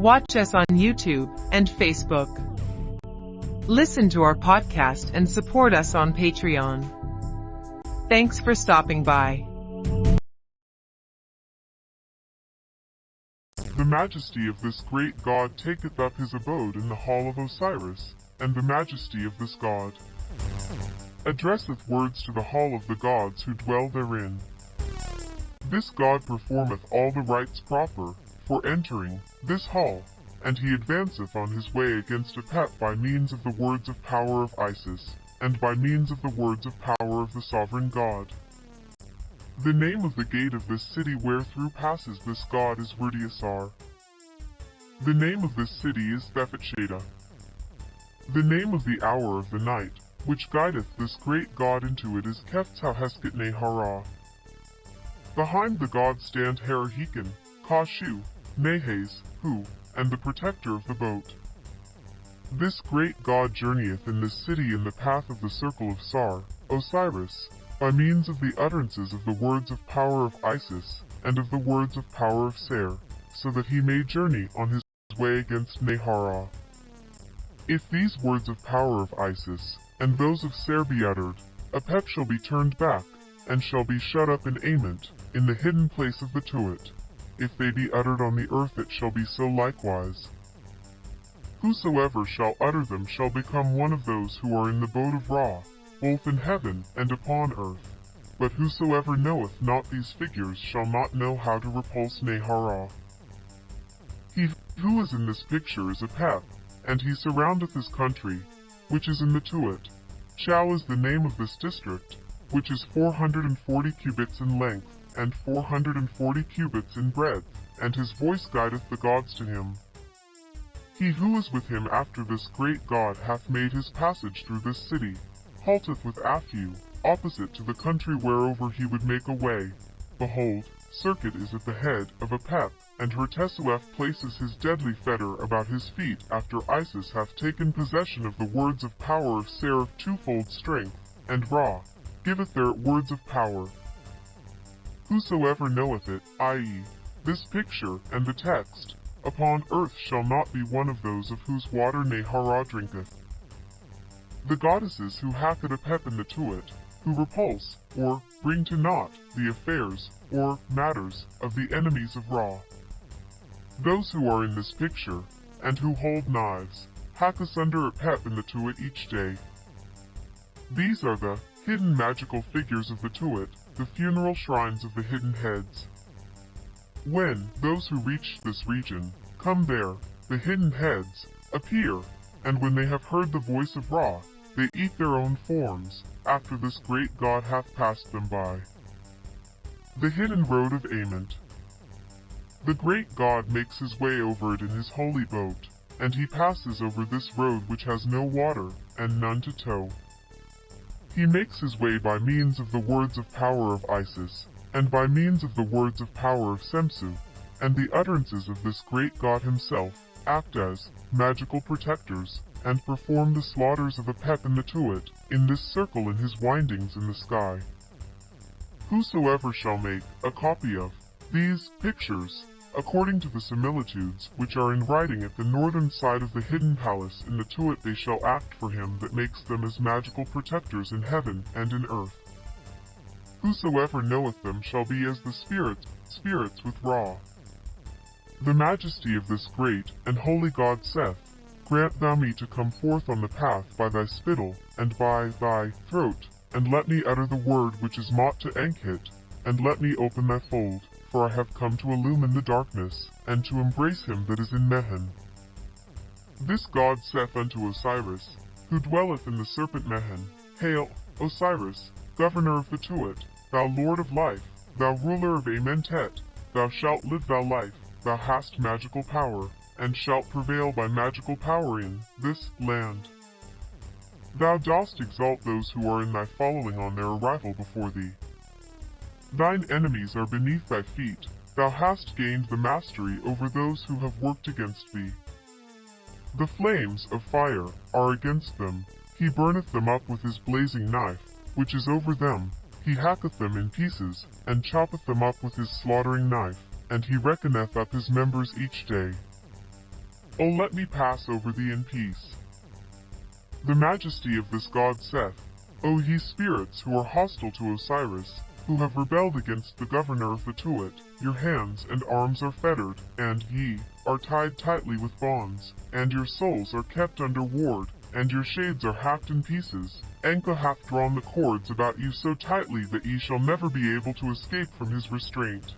Watch us on YouTube and Facebook. Listen to our podcast and support us on Patreon. Thanks for stopping by. The majesty of this great god taketh up his abode in the hall of Osiris, and the majesty of this god addresseth words to the hall of the gods who dwell therein. This god performeth all the rites proper for entering this hall, and he advanceth on his way against Apep by means of the words of power of Isis, and by means of the words of power of the sovereign god. The name of the gate of this city wherethrough passes this god is Rudiasar. The name of this city is Thephatsheda. The name of the hour of the night, which guideth this great god into it is Keftahesket Nehara. Behind the god stand Harahikin, Kashu, Nehes, who, and the protector of the boat. This great god journeyeth in this city in the path of the circle of Sar, Osiris, by means of the utterances of the words of power of Isis, and of the words of power of Ser, so that he may journey on his way against Nehara. If these words of power of Isis, and those of Ser be uttered, Apep shall be turned back, and shall be shut up in Ament, in the hidden place of the Tuat. If they be uttered on the earth it shall be so likewise. Whosoever shall utter them shall become one of those who are in the boat of Ra, both in heaven and upon earth. But whosoever knoweth not these figures shall not know how to repulse Nehara. He who is in this picture is Apep, and he surroundeth his country, which is in the Tuat. Chau is the name of this district, which is 440 cubits in length, and 440 cubits in breadth, and his voice guideth the gods to him. He who is with him after this great God hath made his passage through this city, halteth with Aphu, opposite to the country whereover he would make a way. Behold, Serqet is at the head of Apep, and Hertesuef places his deadly fetter about his feet after Isis hath taken possession of the words of power of Ser of twofold strength, and Ra giveth their words of power. Whosoever knoweth it, i.e., this picture and the text, upon earth shall not be one of those of whose water Nehara drinketh. The goddesses who hath it in the Tuat, who repulse, or bring to naught, the affairs, or matters, of the enemies of Ra. Those who are in this picture, and who hold knives, hack asunder in the Tuat each day. These are the hidden magical figures of the Tuat, the funeral shrines of the hidden heads. When those who reach this region come there, the hidden heads appear, and when they have heard the voice of Ra, they eat their own forms, after this great god hath passed them by. The hidden road of Ament. The great god makes his way over it in his holy boat, and he passes over this road which has no water, and none to tow. He makes his way by means of the words of power of Isis, and by means of the words of power of Semsu, and the utterances of this great god himself, act as magical protectors, and perform the slaughters of Apep and the Tuat, in this circle in his windings in the sky. Whosoever shall make a copy of these pictures, according to the similitudes which are in writing at the northern side of the hidden palace in the Tuat they shall act for him that makes them as magical protectors in heaven and in earth. Whosoever knoweth them shall be as the spirits, spirits with Ra. The majesty of this great and holy God saith, Grant thou me to come forth on the path by thy spittle, and by thy throat, and let me utter the word which is mot to Ankhit, and let me open thy fold for I have come to illumine the darkness, and to embrace him that is in Mehen. This god saith unto Osiris, who dwelleth in the serpent Mehen, Hail, Osiris, governor of the Tuat, thou lord of life, thou ruler of Amentet, thou shalt live thy life, thou hast magical power, and shalt prevail by magical power in this land. Thou dost exalt those who are in thy following on their arrival before thee, Thine enemies are beneath thy feet. Thou hast gained the mastery over those who have worked against thee. The flames of fire are against them. He burneth them up with his blazing knife, which is over them. He hacketh them in pieces, and choppeth them up with his slaughtering knife, and he reckoneth up his members each day. O let me pass over thee in peace. The majesty of this god saith, O ye spirits who are hostile to Osiris, who have rebelled against the governor of the Tuat, your hands and arms are fettered, and ye are tied tightly with bonds, and your souls are kept under ward, and your shades are hacked in pieces. Anka hath drawn the cords about you so tightly that ye shall never be able to escape from his restraint.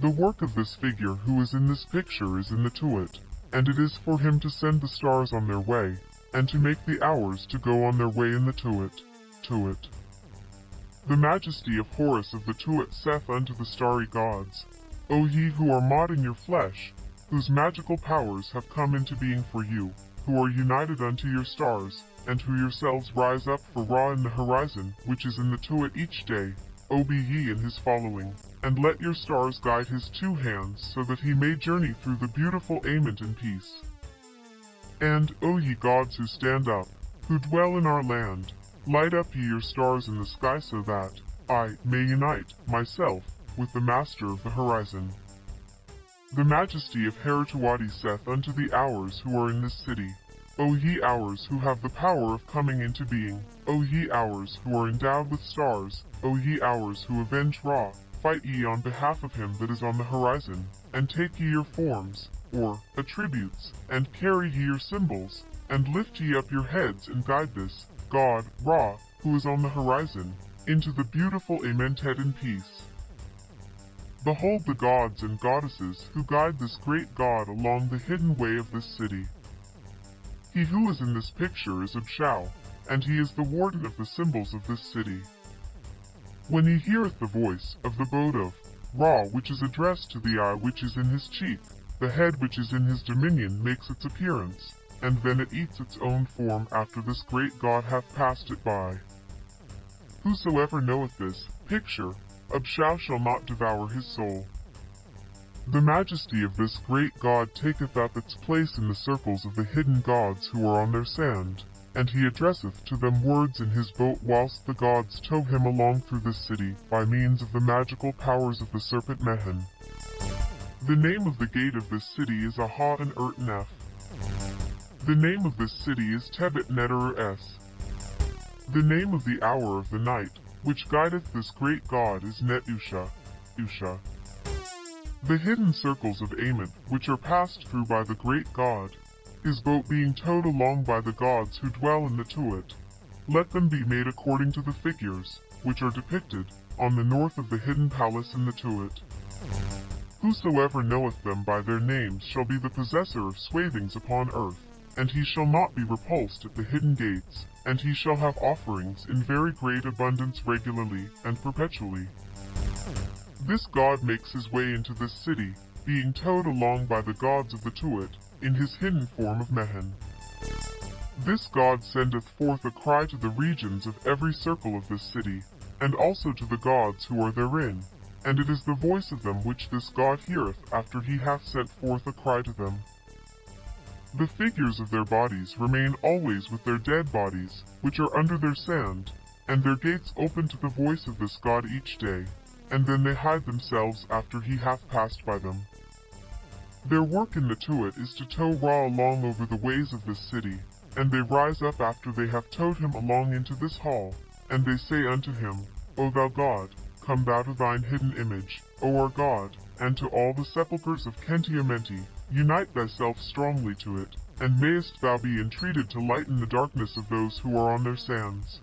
The work of this figure who is in this picture is in the Tuat, and it is for him to send the stars on their way, and to make the hours to go on their way in the Tuat, Tuat. The majesty of Horus of the Tuat saith unto the starry gods, O ye who are mod in your flesh, whose magical powers have come into being for you, who are united unto your stars, and who yourselves rise up for Ra in the horizon, which is in the Tuat each day, O be ye in his following, and let your stars guide his two hands, so that he may journey through the beautiful Ament in peace. And, O ye gods who stand up, who dwell in our land, light up ye your stars in the sky so that I may unite myself with the master of the horizon. The majesty of Herutuadi saith unto the hours who are in this city, O ye hours who have the power of coming into being, O ye hours who are endowed with stars, O ye hours who avenge Ra, fight ye on behalf of him that is on the horizon, and take ye your forms, or attributes, and carry ye your symbols, and lift ye up your heads and guide this god, Ra, who is on the horizon, into the beautiful Amentet in peace. Behold the gods and goddesses who guide this great god along the hidden way of this city. He who is in this picture is Abshao, and he is the warden of the symbols of this city. When he heareth the voice of the boat of Ra which is addressed to the eye which is in his cheek, the head which is in his dominion makes its appearance, and then it eats its own form after this great God hath passed it by. Whosoever knoweth this picture, Abshao shall not devour his soul. The majesty of this great God taketh up its place in the circles of the hidden gods who are on their sand, and he addresseth to them words in his boat whilst the gods tow him along through this city by means of the magical powers of the serpent Mehen. The name of the gate of this city is Aha and Ertanef. The name of this city is Tebet Neterer S. The name of the hour of the night, which guideth this great god is Netusha, Usha. The hidden circles of Ament, which are passed through by the great god, his boat being towed along by the gods who dwell in the Tuat. Let them be made according to the figures, which are depicted, on the north of the hidden palace in the Tuat. Whosoever knoweth them by their names shall be the possessor of swathings upon earth, and he shall not be repulsed at the hidden gates, and he shall have offerings in very great abundance regularly and perpetually. This god makes his way into this city, being towed along by the gods of the Tuat, in his hidden form of Mehen. This god sendeth forth a cry to the regions of every circle of this city, and also to the gods who are therein, and it is the voice of them which this God heareth after he hath sent forth a cry to them. The figures of their bodies remain always with their dead bodies, which are under their sand, and their gates open to the voice of this God each day, and then they hide themselves after he hath passed by them. Their work in the Tuat is to tow Ra along over the ways of this city, and they rise up after they have towed him along into this hall, and they say unto him, O thou God, come thou to thine hidden image, O our God, and to all the sepulchres of Khenti unite thyself strongly to it, and mayest thou be entreated to lighten the darkness of those who are on their sands.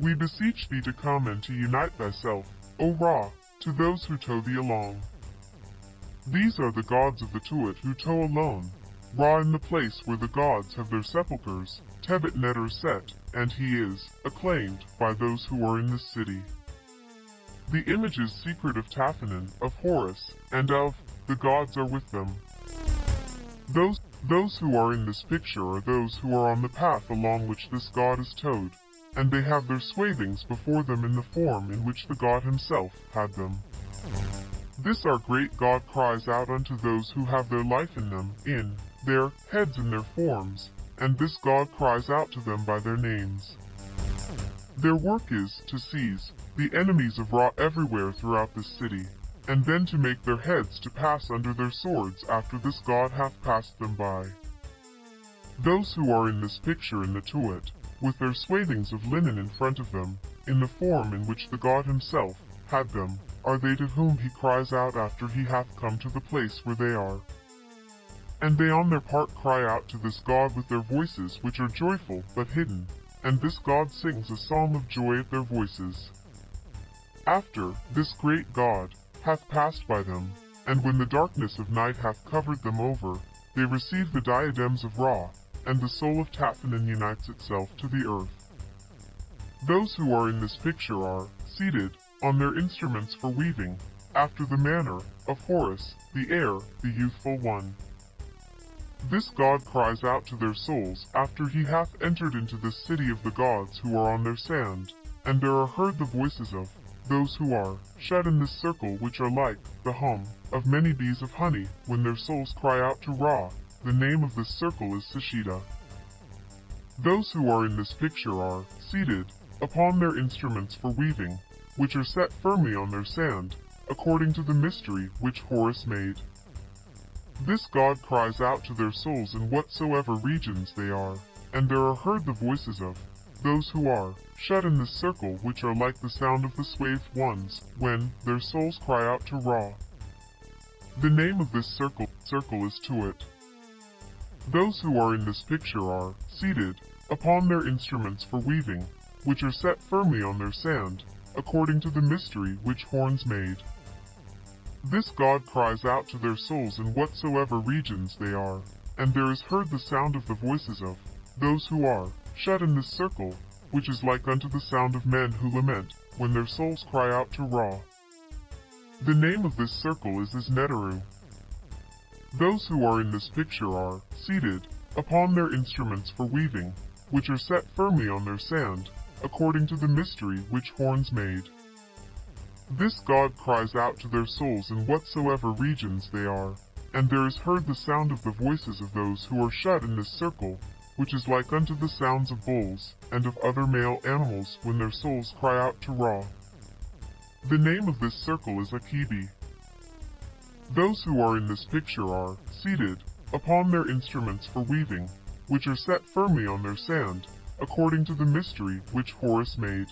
We beseech thee to come and to unite thyself, O Ra, to those who tow thee along. These are the gods of the Tuat who tow alone, Ra in the place where the gods have their sepulchres, Tebet Neter set, and he is acclaimed by those who are in this city. The images secret of Taphanan, of Horus, and of the gods are with them. Those, those who are in this picture are those who are on the path along which this god is towed, and they have their swathings before them in the form in which the god himself had them. This our great God cries out unto those who have their life in them, in their heads and their forms, and this God cries out to them by their names. Their work is to seize the enemies of Ra everywhere throughout this city, and then to make their heads to pass under their swords after this god hath passed them by. Those who are in this picture in the tuat, with their swathings of linen in front of them, in the form in which the god himself had them, are they to whom he cries out after he hath come to the place where they are. And they on their part cry out to this God with their voices which are joyful but hidden, and this God sings a psalm of joy at their voices. After this great God hath passed by them, and when the darkness of night hath covered them over, they receive the diadems of Ra, and the soul of Tathanan unites itself to the earth. Those who are in this picture are seated on their instruments for weaving, after the manner of Horus, the heir, the youthful one. This god cries out to their souls after he hath entered into the city of the gods who are on their sand, and there are heard the voices of those who are shut in this circle which are like the hum of many bees of honey when their souls cry out to Ra. The name of this circle is Sashida. Those who are in this picture are seated upon their instruments for weaving, which are set firmly on their sand, according to the mystery which Horus made. This God cries out to their souls in whatsoever regions they are, and there are heard the voices of those who are shut in this circle which are like the sound of the swathed ones, when their souls cry out to Ra. The name of this circle, circle is Tuat. Those who are in this picture are seated upon their instruments for weaving, which are set firmly on their sand, according to the mystery which Horus made. This God cries out to their souls in whatsoever regions they are, and there is heard the sound of the voices of those who are shut in this circle, which is like unto the sound of men who lament, when their souls cry out to Ra. The name of this circle is Isneteru. Those who are in this picture are seated upon their instruments for weaving, which are set firmly on their sand, according to the mystery which Horus made. This God cries out to their souls in whatsoever regions they are, and there is heard the sound of the voices of those who are shut in this circle, which is like unto the sounds of bulls, and of other male animals when their souls cry out to Ra. The name of this circle is Akibi. Those who are in this picture are seated upon their instruments for weaving, which are set firmly on their sand, according to the mystery which Horus made.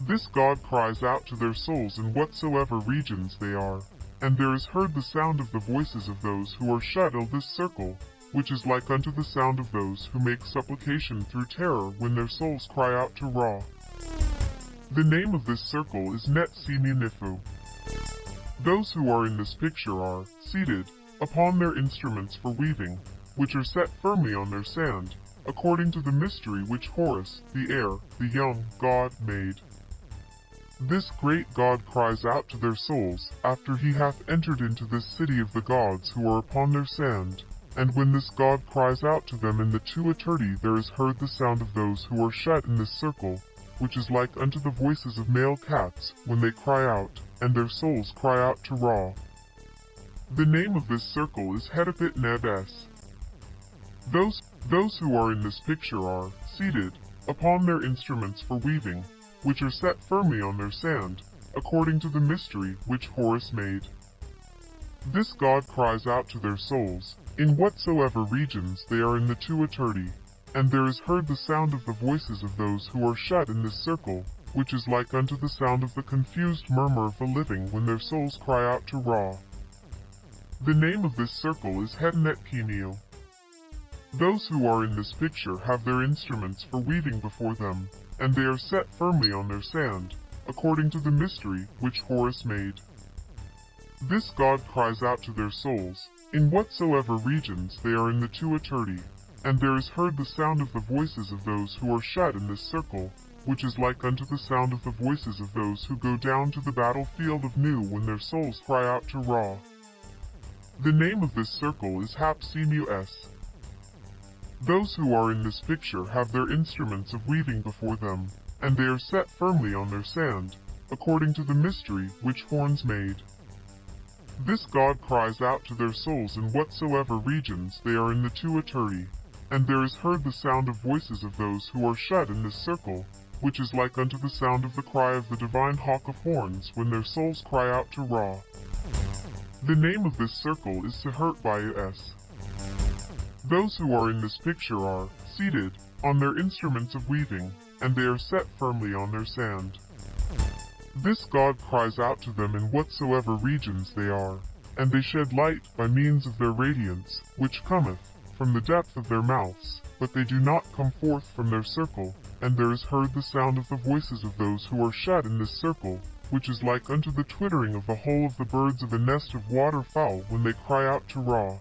This God cries out to their souls in whatsoever regions they are, and there is heard the sound of the voices of those who are shut in this circle, which is like unto the sound of those who make supplication through terror when their souls cry out to Ra. The name of this circle is Net Nifu. Those who are in this picture are seated upon their instruments for weaving, which are set firmly on their sand, according to the mystery which Horus, the heir, the young god, made. This great God cries out to their souls, after he hath entered into this city of the gods who are upon their sand. And when this God cries out to them in the tuaturi there is heard the sound of those who are shut in this circle, which is like unto the voices of male cats, when they cry out, and their souls cry out to Ra. The name of this circle is Hedapit Nebes. Those, those who are in this picture are, seated, upon their instruments for weaving, which are set firmly on their sand, according to the mystery which Horus made. This God cries out to their souls, in whatsoever regions they are in the tuaturi, and there is heard the sound of the voices of those who are shut in this circle, which is like unto the sound of the confused murmur of the living when their souls cry out to Ra. The name of this circle is Hednet Kineo. Those who are in this picture have their instruments for weaving before them, and they are set firmly on their sand, according to the mystery which Horus made. This God cries out to their souls, in whatsoever regions they are in the tuaturi, and there is heard the sound of the voices of those who are shut in this circle, which is like unto the sound of the voices of those who go down to the battlefield of Nu when their souls cry out to Ra. The name of this circle is Hapsimu S. Those who are in this picture have their instruments of weaving before them, and they are set firmly on their sand, according to the mystery which Horus made. This God cries out to their souls in whatsoever regions they are in the tuaturi, and there is heard the sound of voices of those who are shut in this circle, which is like unto the sound of the cry of the divine hawk of Horus when their souls cry out to Ra. The name of this circle is Sehert by S. Those who are in this picture are seated on their instruments of weaving, and they are set firmly on their sand. This God cries out to them in whatsoever regions they are, and they shed light by means of their radiance, which cometh from the depth of their mouths, but they do not come forth from their circle, and there is heard the sound of the voices of those who are shut in this circle, which is like unto the twittering of the whole of the birds of a nest of waterfowl when they cry out to Ra.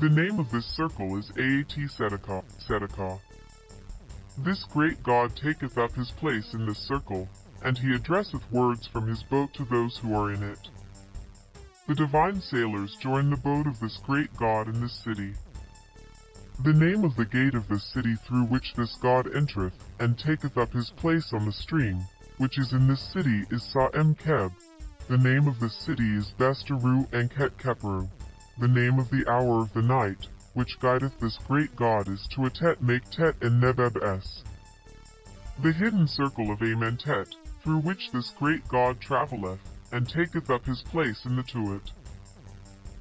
The name of this circle is Aat Sedekah, Sedekah. This great God taketh up his place in this circle, and he addresseth words from his boat to those who are in it. The divine sailors join the boat of this great God in this city. The name of the gate of this city through which this God entereth, and taketh up his place on the stream, which is in this city is Sa'em Keb. The name of this city is Besteru Anket Kepru. The name of the hour of the night, which guideth this great God is Tuatet Make and Nebeb. The hidden circle of Amentet, through which this great God travelleth, and taketh up his place in the Tuat.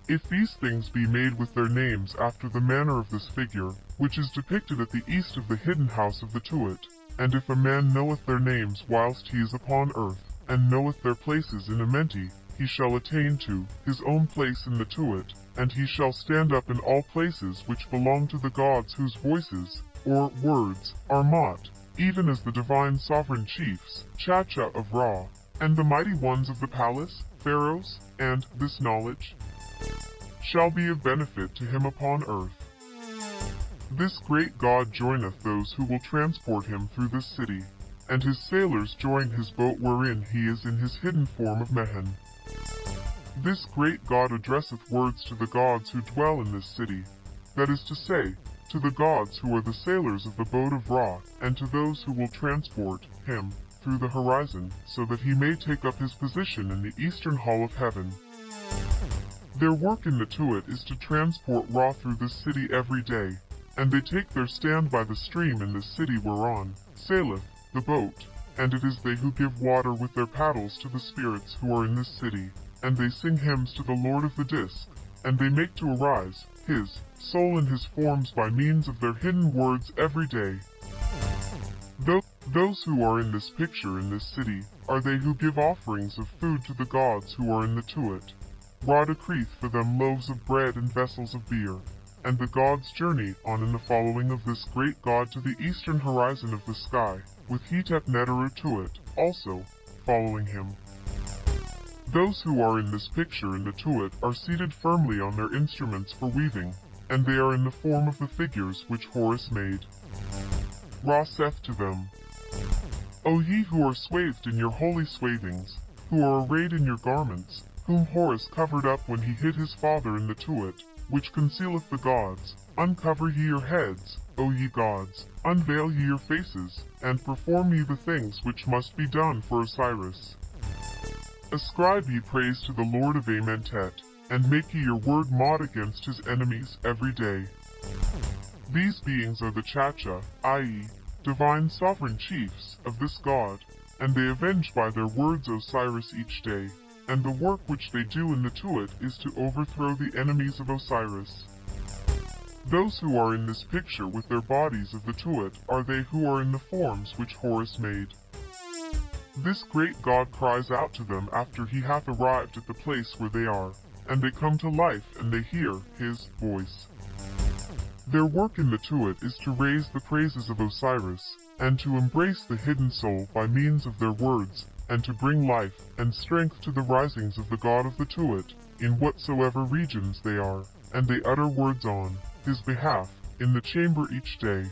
If these things be made with their names after the manner of this figure, which is depicted at the east of the hidden house of the Tuat, and if a man knoweth their names whilst he is upon earth, and knoweth their places in Amenti, he shall attain to his own place in the Tuat, and he shall stand up in all places which belong to the gods whose voices, or words, are Mot, even as the divine sovereign chiefs, Chacha of Ra, and the mighty ones of the palace, pharaohs, and this knowledge shall be of benefit to him upon earth. This great God joineth those who will transport him through this city, and his sailors join his boat wherein he is in his hidden form of Mehen. This great God addresseth words to the gods who dwell in this city, that is to say, to the gods who are the sailors of the boat of Ra, and to those who will transport him through the horizon, so that he may take up his position in the eastern hall of heaven. Their work in the Tuat is to transport Ra through this city every day, and they take their stand by the stream in the city whereon saileth the boat, and it is they who give water with their paddles to the spirits who are in this city, and they sing hymns to the Lord of the Disk, and they make to arise his soul in his forms by means of their hidden words every day. Though those who are in this picture in this city are they who give offerings of food to the gods who are in the Tuat. Ra decreeth for them loaves of bread and vessels of beer. And the gods journey on in the following of this great god to the eastern horizon of the sky, with Hetep Neteru Tuat, also, following him. Those who are in this picture in the Tuat are seated firmly on their instruments for weaving, and they are in the form of the figures which Horus made. Ra saith to them, O ye who are swathed in your holy swathings, who are arrayed in your garments, whom Horus covered up when he hid his father in the Tuat, which concealeth the gods. Uncover ye your heads, O ye gods, unveil ye your faces, and perform ye the things which must be done for Osiris. Ascribe ye praise to the Lord of Amentet, and make ye your word mod against his enemies every day. These beings are the Chacha, i.e., divine sovereign chiefs, of this god, and they avenge by their words Osiris each day and the work which they do in the Tuat is to overthrow the enemies of Osiris. Those who are in this picture with their bodies of the Tuat are they who are in the forms which Horus made. This great God cries out to them after he hath arrived at the place where they are, and they come to life and they hear his voice. Their work in the Tuat is to raise the praises of Osiris, and to embrace the hidden soul by means of their words, and to bring life and strength to the risings of the God of the Tuat, in whatsoever regions they are, and they utter words on his behalf, in the chamber each day.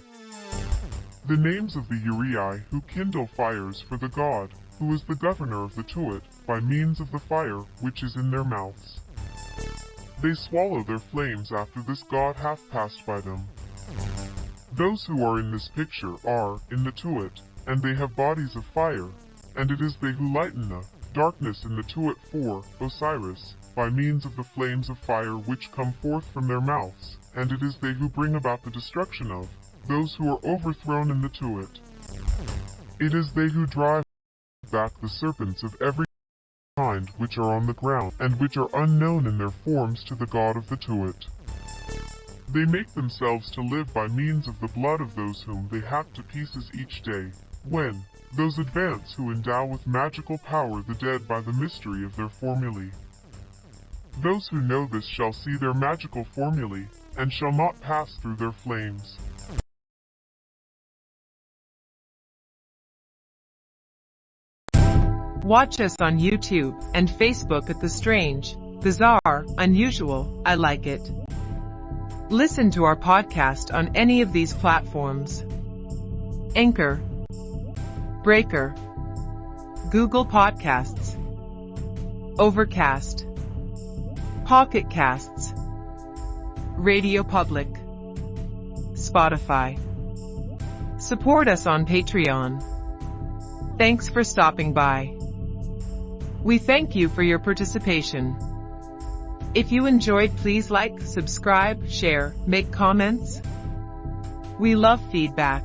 The names of the Uraei who kindle fires for the God, who is the governor of the Tuat, by means of the fire which is in their mouths. They swallow their flames after this God hath passed by them. Those who are in this picture are, in the Tuat, and they have bodies of fire, and it is they who lighten the darkness in the Tuat for Osiris, by means of the flames of fire which come forth from their mouths, and it is they who bring about the destruction of those who are overthrown in the Tuat. It is they who drive back the serpents of every kind which are on the ground, and which are unknown in their forms to the God of the Tuat. They make themselves to live by means of the blood of those whom they hack to pieces each day, when those advance who endow with magical power the dead by the mystery of their formulae. Those who know this shall see their magical formulae, and shall not pass through their flames. Watch us on YouTube and Facebook at The Strange, Bizarre, Unusual, I Like It. Listen to our podcast on any of these platforms. Anchor, Breaker, Google Podcasts, Overcast, Pocket Casts, Radio Public, Spotify. Support us on Patreon. Thanks for stopping by. We thank you for your participation. If you enjoyed, please like, subscribe, share, make comments. We love feedback.